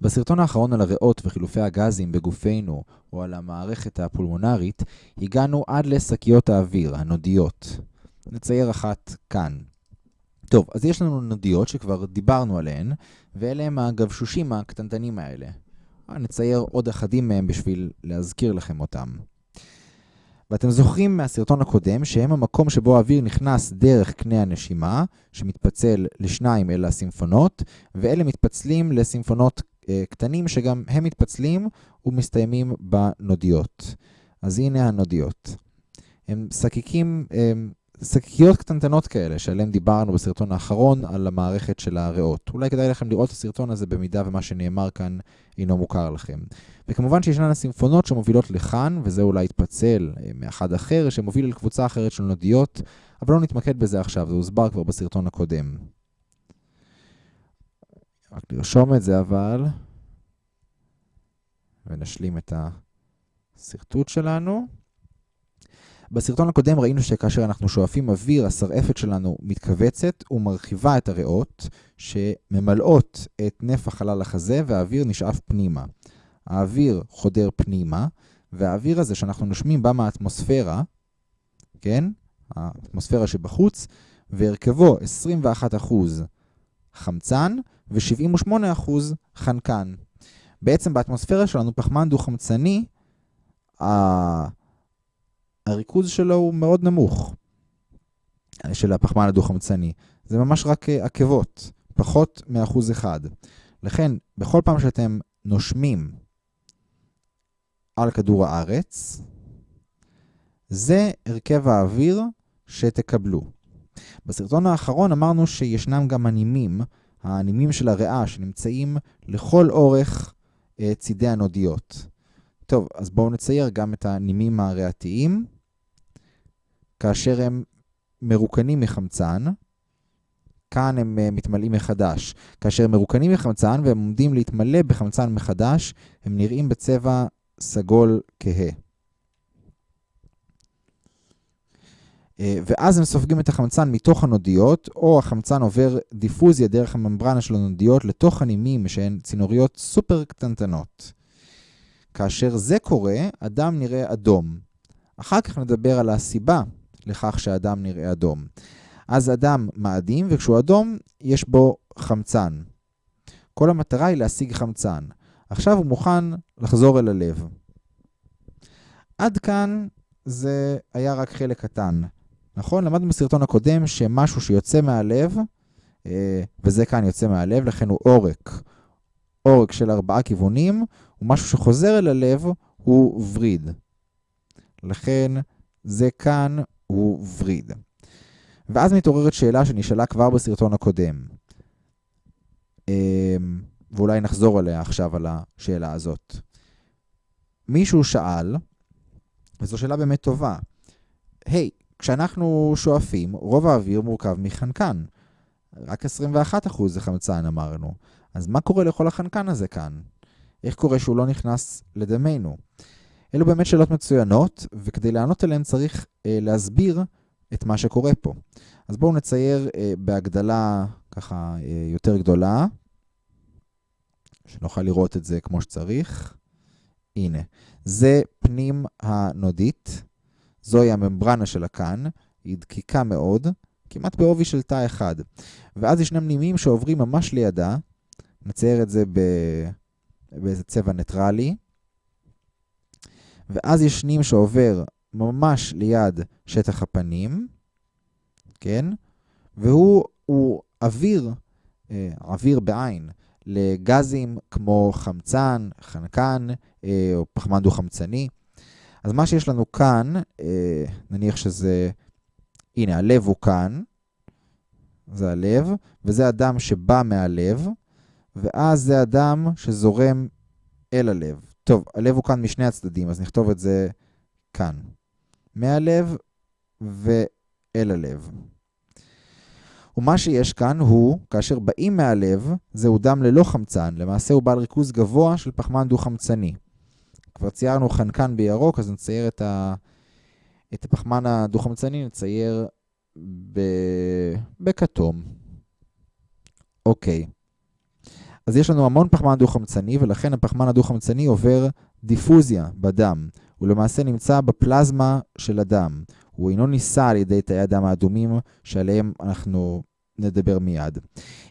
בסרטון האחרון על הריאות וחילופי הגזים בגופנו, או על המערכת הפולמונרית, הגענו עד לשקיות האוויר, הנודיות. נצייר אחת כאן. טוב, אז יש לנו נודיות שכבר דיברנו עליהן, ואלה הם הגבשושים הקטנטנים האלה. נצייר עוד אחדים מהם בשביל להזכיר לכם אותם. ואתם זוכרים מהסרטון הקודם שהם המקום שבו האוויר נכנס דרך קנה הנשימה, שמתפצל לשניים אל הסימפונות, ואלה מתפצלים לסימפונות אה, קטנים שגם הם מתפצלים ומסתיימים בנודיות. אז הנה הנודיות. הם שקיקים, הם שקיות קטנטנות כאלה, שעליהן דיברנו בסרטון האחרון על המערכת של הריאות. אולי כדאי לכם לראות את הסרטון הזה במידה ומה שנאמר כאן אינו מוכר לכם. וכמובן שישנן הסימפונות שמובילות לכאן, וזה אולי יתפצל אה, מאחד אחר שמוביל לקבוצה אחרת של נודיות, אבל לא נתמקד בזה עכשיו, זה הוסבר כבר בסרטון הקודם. רק לרשום את זה אבל, ונשלים את השרטוט שלנו. בסרטון הקודם ראינו שכאשר אנחנו שואפים אוויר, השרעפת שלנו מתכווצת ומרחיבה את הריאות, שממלאות את נפח חלל החזה והאוויר נשאף פנימה. האוויר חודר פנימה, והאוויר הזה שאנחנו נושמים בא מהאטמוספירה, כן? האטמוספירה שבחוץ, והרכבו 21% חמצן ו-78% חנקן. בעצם באטמוספירה שלנו פחמן דו-חמצני, הריכוז שלו הוא מאוד נמוך, של הפחמן הדו-חמצני. זה ממש רק אה, עקבות, פחות מאחוז אחד. לכן, בכל פעם שאתם נושמים על כדור הארץ, זה הרכב האוויר שתקבלו. בסרטון האחרון אמרנו שישנם גם הנימים, הנימים של הריאה שנמצאים לכל אורך אה, צידי הנודיות. טוב, אז בואו נצייר גם את הנימים הריאתיים. כאשר הם מרוקנים מחמצן, כאן הם uh, מתמלאים מחדש. כאשר הם מרוקנים מחמצן והם עומדים להתמלא בחמצן מחדש, הם נראים בצבע סגול כהה. ואז הם סופגים את החמצן מתוך הנודיות, או החמצן עובר דיפוזיה דרך הממברנה של הנודיות לתוך הנימים שהן צינוריות סופר קטנטנות. כאשר זה קורה, הדם נראה אדום. אחר כך נדבר על הסיבה לכך שהדם נראה אדום. אז אדם מאדים, וכשהוא אדום, יש בו חמצן. כל המטרה היא להשיג חמצן. עכשיו הוא מוכן לחזור אל הלב. עד כאן זה היה רק חלק קטן. נכון? למדנו בסרטון הקודם שמשהו שיוצא מהלב, אה, וזה כאן יוצא מהלב, לכן הוא עורק. עורק של ארבעה כיוונים, ומשהו שחוזר אל הלב הוא וריד. לכן זה כאן הוא וריד. ואז מתעוררת שאלה שנשאלה כבר בסרטון הקודם. אמ, ואולי נחזור עליה עכשיו על השאלה הזאת. מישהו שאל, וזו שאלה באמת טובה, היי, hey, כשאנחנו שואפים, רוב האוויר מורכב מחנקן. רק 21% זה חמצן אמרנו. אז מה קורה לכל החנקן הזה כאן? איך קורה שהוא לא נכנס לדמנו? אלו באמת שאלות מצוינות, וכדי לענות עליהן צריך אה, להסביר את מה שקורה פה. אז בואו נצייר אה, בהגדלה ככה אה, יותר גדולה, שנוכל לראות את זה כמו שצריך. הנה, זה פנים הנודית, זוהי הממברנה של הכאן, היא דקיקה מאוד, כמעט בעובי של תא אחד. ואז ישנם נימים שעוברים ממש לידה, נצייר את זה באיזה צבע ניטרלי. ואז יש נים שעובר ממש ליד שטח הפנים, כן? והוא הוא אוויר, אה, אוויר בעין, לגזים כמו חמצן, חנקן אה, או פחמן דו-חמצני. אז מה שיש לנו כאן, אה, נניח שזה, הנה, הלב הוא כאן, זה הלב, וזה הדם שבא מהלב, ואז זה הדם שזורם אל הלב. טוב, הלב הוא כאן משני הצדדים, אז נכתוב את זה כאן. מהלב ואל הלב. ומה שיש כאן הוא, כאשר באים מהלב, זהו דם ללא חמצן, למעשה הוא בעל ריכוז גבוה של פחמן דו-חמצני. כבר ציירנו חנקן בירוק, אז נצייר את, ה... את הפחמן הדו-חמצני, נצייר ב... בכתום. אוקיי. אז יש לנו המון פחמן דו-חמצני, ולכן הפחמן הדו-חמצני עובר דיפוזיה בדם. הוא למעשה נמצא בפלזמה של הדם. הוא אינו נישא על ידי תאי הדם האדומים, שעליהם אנחנו נדבר מיד.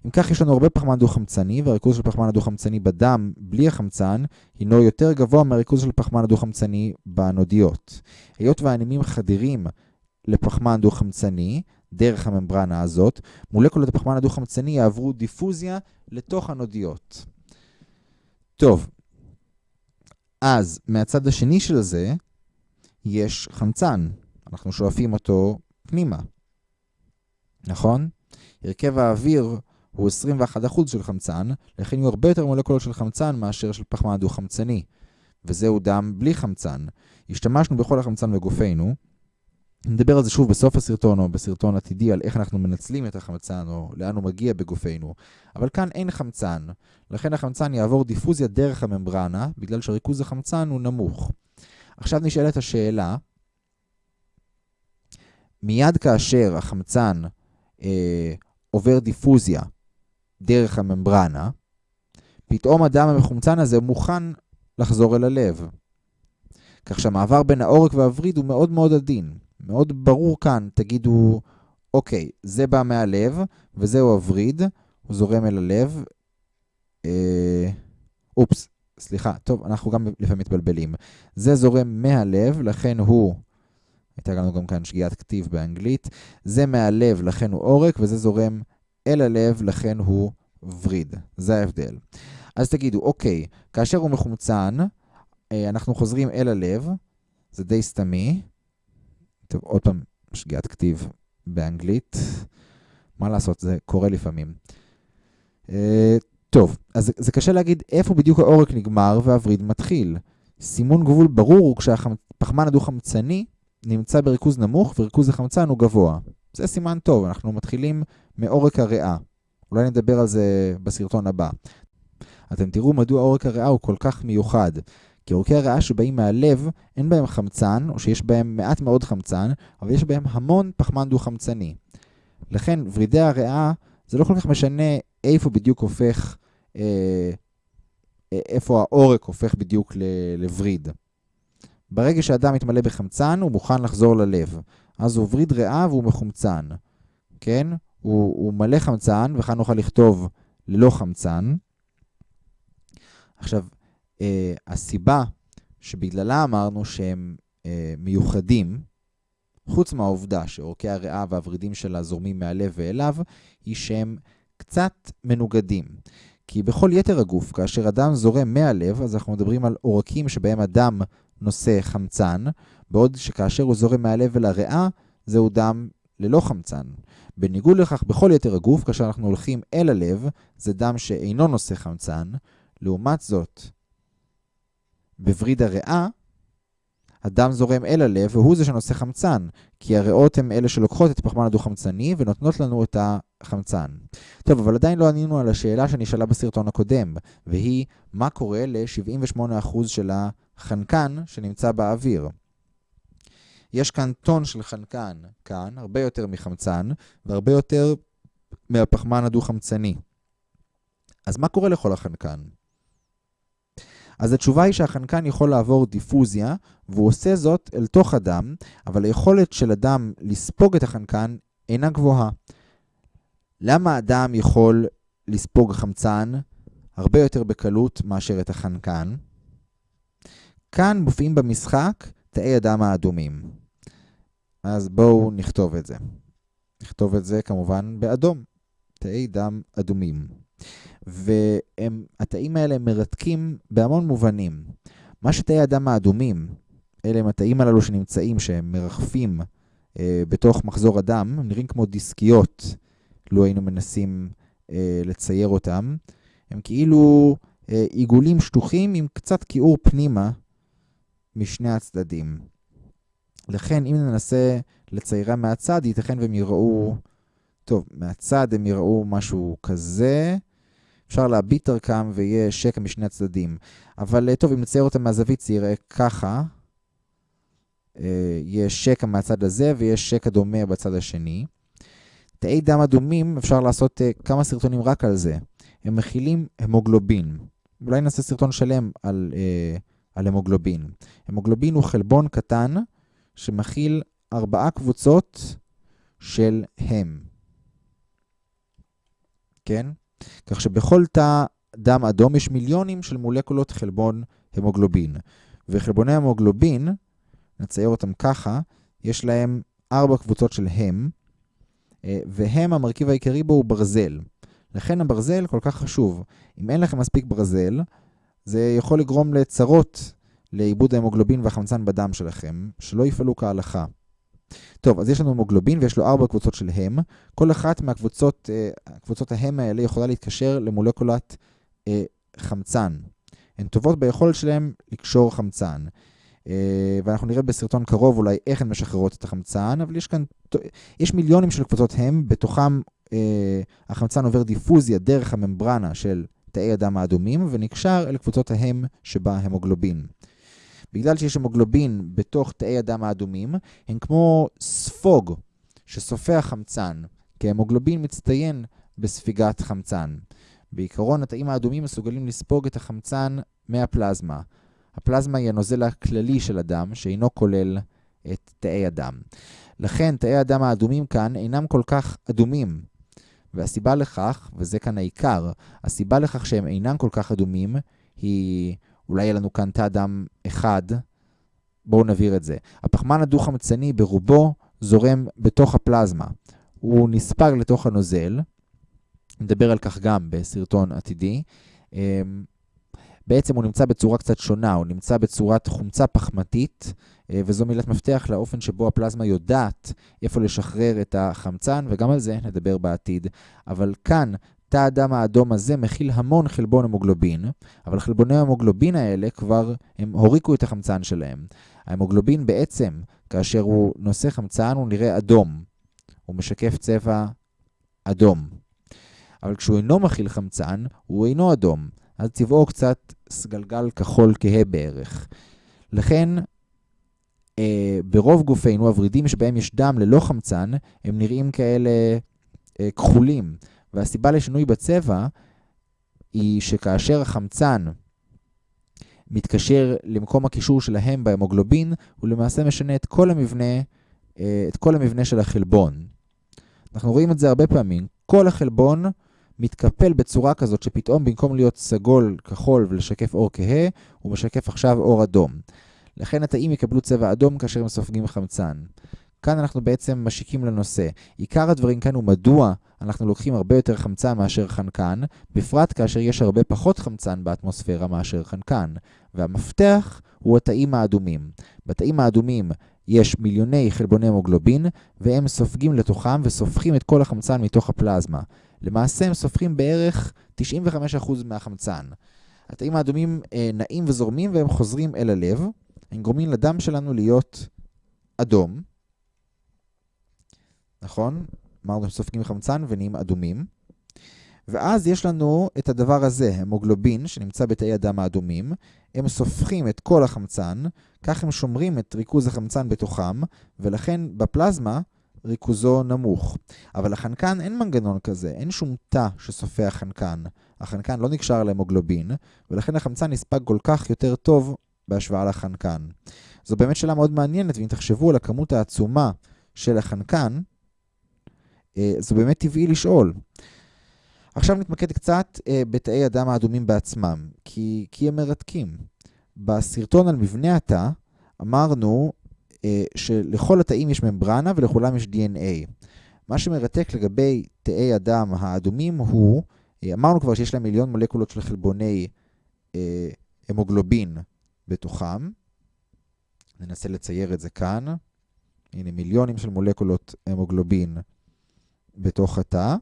אם כך, יש לנו הרבה פחמן דו-חמצני, והריכוז של פחמן הדו-חמצני בדם, בלי החמצן, הינו יותר גבוה מהריכוז של פחמן הדו-חמצני בנודיות. היות והאנימים חדירים לפחמן דו-חמצני, דרך הממברנה הזאת, מולקולות הפחמן הדו-חמצני יעברו דיפוזיה לתוך הנודיות. טוב, אז מהצד השני של זה, יש חמצן. אנחנו שואפים אותו פנימה, נכון? הרכב האוויר הוא 21% של חמצן, לכן יהיו הרבה יותר מולקולות של חמצן מאשר של פחמן דו-חמצני, וזהו דם בלי חמצן. השתמשנו בכל החמצן בגופנו, נדבר על זה שוב בסוף הסרטון או בסרטון עתידי על איך אנחנו מנצלים את החמצן או לאן הוא מגיע בגופנו, אבל כאן אין חמצן, לכן החמצן יעבור דיפוזיה דרך הממברנה, בגלל שריכוז החמצן הוא נמוך. עכשיו נשאלת השאלה, מיד כאשר החמצן אה, עובר דיפוזיה דרך הממברנה, פתאום הדם המחומצן הזה מוכן לחזור אל הלב. כך שהמעבר בין העורק והווריד הוא מאוד מאוד עדין. מאוד ברור כאן, תגידו, אוקיי, זה בא מהלב, וזהו הווריד, הוא זורם אל הלב. אה, אופס, סליחה, טוב, אנחנו גם לפעמים מתבלבלים. זה זורם מהלב, לכן הוא, הייתה לנו גם כאן שגיאת כתיב באנגלית, זה מהלב, לכן הוא עורק, וזה זורם אל הלב, לכן הוא וריד. זה ההבדל. אז תגידו, אוקיי, כאשר הוא מחומצן, אה, אנחנו חוזרים אל הלב, זה די סתמי. טוב, עוד פעם, שגיאת כתיב באנגלית. מה לעשות, זה קורה לפעמים. Uh, טוב, אז זה קשה להגיד איפה בדיוק העורק נגמר והווריד מתחיל. סימון גבול ברור הוא כשהפחמן הדו-חמצני נמצא בריכוז נמוך וריכוז החמצן הוא גבוה. זה סימן טוב, אנחנו מתחילים מעורק הריאה. אולי נדבר על זה בסרטון הבא. אתם תראו מדוע עורק הריאה הוא כל כך מיוחד. כי עורקי הריאה שבאים מהלב, אין בהם חמצן, או שיש בהם מעט מאוד חמצן, אבל יש בהם המון פחמן דו-חמצני. לכן, ורידי הריאה, זה לא כל כך משנה איפה בדיוק הופך, אה, איפה העורק הופך בדיוק לווריד. ברגע שאדם מתמלא בחמצן, הוא מוכן לחזור ללב. אז הוא וריד ריאה והוא מחומצן. כן? הוא, הוא מלא חמצן, וכאן נוכל לכתוב ללא חמצן. עכשיו, אה, הסיבה שבגללה אמרנו שהם אה, מיוחדים, חוץ מהעובדה שעורקי הריאה והוורידים שלה זורמים מהלב ואליו, היא שהם קצת מנוגדים. כי בכל יתר הגוף, כאשר אדם זורם מהלב, אז אנחנו מדברים על עורקים שבהם אדם נושא חמצן, בעוד שכאשר הוא זורם מהלב אל הריאה, זהו דם ללא חמצן. בניגוד לכך, בכל יתר הגוף, כאשר אנחנו הולכים אל הלב, זה דם שאינו נושא חמצן. לעומת זאת, בווריד הריאה, הדם זורם אל הלב, והוא זה שנושא חמצן, כי הריאות הן אלה שלוקחות את הפחמן הדו-חמצני ונותנות לנו את החמצן. טוב, אבל עדיין לא ענינו על השאלה שנשאלה בסרטון הקודם, והיא, מה קורה ל-78% של החנקן שנמצא באוויר? יש כאן טון של חנקן, כאן, הרבה יותר מחמצן, והרבה יותר מהפחמן הדו-חמצני. אז מה קורה לכל החנקן? אז התשובה היא שהחנקן יכול לעבור דיפוזיה, והוא עושה זאת אל תוך הדם, אבל היכולת של הדם לספוג את החנקן אינה גבוהה. למה הדם יכול לספוג חמצן הרבה יותר בקלות מאשר את החנקן? כאן מופיעים במשחק תאי הדם האדומים. אז בואו נכתוב את זה. נכתוב את זה כמובן באדום. תאי דם אדומים. והתאים האלה מרתקים בהמון מובנים. מה שתאי הדם האדומים, אלה הם התאים הללו שנמצאים, שהם מרחפים אה, בתוך מחזור הדם, הם נראים כמו דיסקיות, לו היינו מנסים אה, לצייר אותם. הם כאילו אה, עיגולים שטוחים עם קצת כיעור פנימה משני הצדדים. לכן, אם ננסה לציירם מהצד, ייתכן והם יראו... טוב, מהצד הם יראו משהו כזה. אפשר להביט דרכם ויהיה שקע משני הצדדים. אבל טוב, אם נצייר אותם מהזווית זה יראה ככה. יש שקע מהצד הזה ויש שקע דומה בצד השני. תאי דם אדומים, אפשר לעשות כמה סרטונים רק על זה. הם מכילים המוגלובין. אולי נעשה סרטון שלם על, אה, על המוגלובין. המוגלובין הוא חלבון קטן שמכיל ארבעה קבוצות של הם. כן? כך שבכל תא דם אדום יש מיליונים של מולקולות חלבון המוגלובין. וחלבוני המוגלובין, נצייר אותם ככה, יש להם ארבע קבוצות של הם, אה, והם המרכיב העיקרי בו הוא ברזל. לכן הברזל כל כך חשוב. אם אין לכם מספיק ברזל, זה יכול לגרום לצרות לעיבוד ההמוגלובין והחמצן בדם שלכם, שלא יפעלו כהלכה. טוב, אז יש לנו המוגלובין ויש לו ארבע קבוצות של הם. כל אחת מהקבוצות, אה, קבוצות ההם האלה יכולה להתקשר למולקולת אה, חמצן. הן טובות ביכולת שלהן לקשור חמצן. אה, ואנחנו נראה בסרטון קרוב אולי איך הן משחררות את החמצן, אבל יש כאן, יש מיליונים של קבוצות הם, בתוכם החמצן עובר דיפוזיה דרך הממברנה של תאי הדם האדומים, ונקשר אל קבוצות ההם שבה המוגלובין. בגלל שיש המוגלובין בתוך תאי הדם האדומים, הם כמו ספוג שסופח חמצן, כי המוגלובין מצטיין בספיגת חמצן. בעיקרון, התאים האדומים מסוגלים לספוג את החמצן מהפלזמה. הפלזמה היא הנוזל הכללי של הדם, שאינו כולל את תאי הדם. לכן, תאי הדם האדומים כאן אינם כל כך אדומים. והסיבה לכך, וזה כאן העיקר, הסיבה לכך שהם אינם כל כך אדומים, היא, אולי יהיה לנו כאן תא דם אחד, בואו נבהיר את זה. הפחמן הדו-חמצני ברובו זורם בתוך הפלזמה. הוא נספג לתוך הנוזל, נדבר על כך גם בסרטון עתידי. בעצם הוא נמצא בצורה קצת שונה, הוא נמצא בצורת חומצה פחמתית, אה, וזו מילת מפתח לאופן שבו הפלזמה יודעת איפה לשחרר את החמצן, וגם על זה נדבר בעתיד. אבל כאן, תא הדם האדום הזה מכיל המון חלבון המוגלובין, אבל חלבוני המוגלובין האלה כבר, הם הוריקו את החמצן שלהם. ההמוגלובין בעצם, כאשר הוא נושא חמצן, הוא נראה אדום. הוא משקף צבע אדום. אבל כשהוא אינו מכיל חמצן, הוא אינו אדום. אז צבעו קצת סגלגל כחול כהה בערך. לכן, אה, ברוב גופינו, הוורידים שבהם יש דם ללא חמצן, הם נראים כאלה אה, כחולים. והסיבה לשינוי בצבע היא שכאשר החמצן מתקשר למקום הקישור שלהם בהמוגלובין, הוא למעשה משנה את כל המבנה, אה, את כל המבנה של החלבון. אנחנו רואים את זה הרבה פעמים. כל החלבון מתקפל בצורה כזאת שפתאום במקום להיות סגול, כחול ולשקף אור כהה, הוא משקף עכשיו אור אדום. לכן התאים יקבלו צבע אדום כאשר הם סופגים חמצן. כאן אנחנו בעצם משיקים לנושא. עיקר הדברים כאן הוא מדוע אנחנו לוקחים הרבה יותר חמצן מאשר חנקן, בפרט כאשר יש הרבה פחות חמצן באטמוספירה מאשר חנקן. והמפתח הוא התאים האדומים. בתאים האדומים יש מיליוני חלבוני המוגלובין, והם סופגים לתוכם וסופחים את כל החמצן מתוך הפלזמה. למעשה הם סופחים בערך 95% מהחמצן. התאים האדומים אה, נעים וזורמים והם חוזרים אל הלב. הם גורמים לדם שלנו להיות אדום. נכון? אמרנו שהם סופגים חמצן ונהיים אדומים. ואז יש לנו את הדבר הזה, המוגלובין, שנמצא בתאי הדם האדומים. הם סופחים את כל החמצן, כך הם שומרים את ריכוז החמצן בתוכם, ולכן בפלזמה ריכוזו נמוך. אבל לחנקן אין מנגנון כזה, אין שום תא שסופח חנקן. החנקן לא נקשר להמוגלובין, ולכן החמצן נספג כל כך יותר טוב בהשוואה לחנקן. זו באמת שאלה מאוד מעניינת, ואם תחשבו על הכמות העצומה של החנקן, אה, זו באמת טבעי לשאול. עכשיו נתמקד קצת אה, בתאי הדם האדומים בעצמם, כי, כי הם מרתקים. בסרטון על מבנה התא אמרנו שלכל התאים יש ממברנה ולכולם יש DNA. מה שמרתק לגבי תאי הדם האדומים הוא, אה, אמרנו כבר שיש להם מיליון מולקולות של חלבוני אה, המוגלובין בתוכם. ננסה לצייר את זה כאן. הנה מיליונים של מולקולות המוגלובין בתוך התא.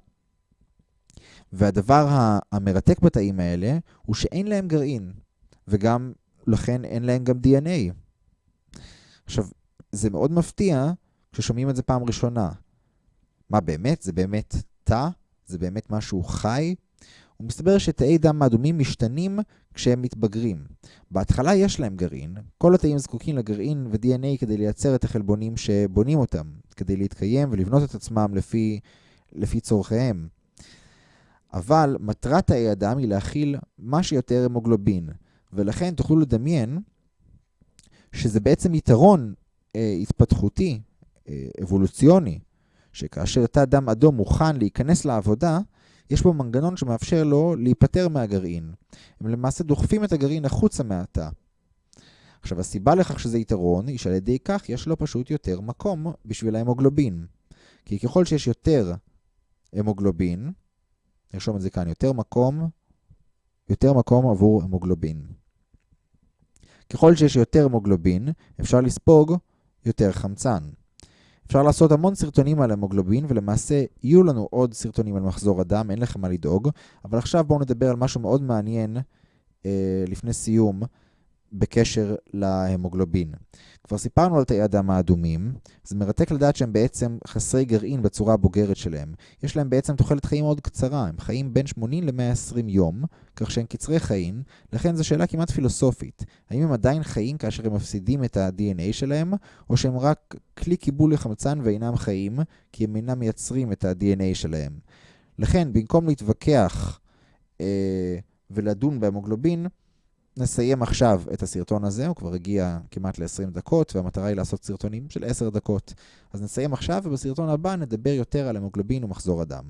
והדבר המרתק בתאים האלה הוא שאין להם גרעין, וגם לכן אין להם גם DNA. עכשיו, זה מאוד מפתיע כששומעים את זה פעם ראשונה. מה באמת? זה באמת תא? זה באמת משהו חי? ומסתבר שתאי דם האדומים משתנים כשהם מתבגרים. בהתחלה יש להם גרעין, כל התאים זקוקים לגרעין ו-DNA כדי לייצר את החלבונים שבונים אותם, כדי להתקיים ולבנות את עצמם לפי, לפי צורכיהם. אבל מטרת תאי הדם היא להכיל מה שיותר המוגלובין, ולכן תוכלו לדמיין שזה בעצם יתרון התפתחותי, אה, אבולוציוני, שכאשר תא דם אדום מוכן להיכנס לעבודה, יש בו מנגנון שמאפשר לו להיפטר מהגרעין. הם למעשה דוחפים את הגרעין החוצה מהתא. עכשיו, הסיבה לכך שזה יתרון היא שעל ידי כך יש לו פשוט יותר מקום בשביל ההמוגלובין. כי ככל שיש יותר המוגלובין, נרשום את זה כאן, יותר מקום, יותר מקום עבור המוגלובין. ככל שיש יותר המוגלובין, אפשר לספוג יותר חמצן. אפשר לעשות המון סרטונים על המוגלובין, ולמעשה יהיו לנו עוד סרטונים על מחזור הדם, אין לכם מה לדאוג. אבל עכשיו בואו נדבר על משהו מאוד מעניין אה, לפני סיום, בקשר להמוגלובין. כבר סיפרנו על תאי הדם האדומים, זה מרתק לדעת שהם בעצם חסרי גרעין בצורה הבוגרת שלהם. יש להם בעצם תוחלת חיים מאוד קצרה, הם חיים בין 80 ל-120 יום, כך שהם קצרי חיים, לכן זו שאלה כמעט פילוסופית. האם הם עדיין חיים כאשר הם מפסידים את ה-DNA שלהם, או שהם רק כלי קיבול לחמצן ואינם חיים, כי הם אינם מייצרים את ה-DNA שלהם. לכן, במקום להתווכח אה, ולדון בהמוגלובין, נסיים עכשיו את הסרטון הזה, הוא כבר הגיע כמעט ל-20 דקות, והמטרה היא לעשות סרטונים של 10 דקות. אז נסיים עכשיו, ובסרטון הבא נדבר יותר על המוגלובין ומחזור הדם.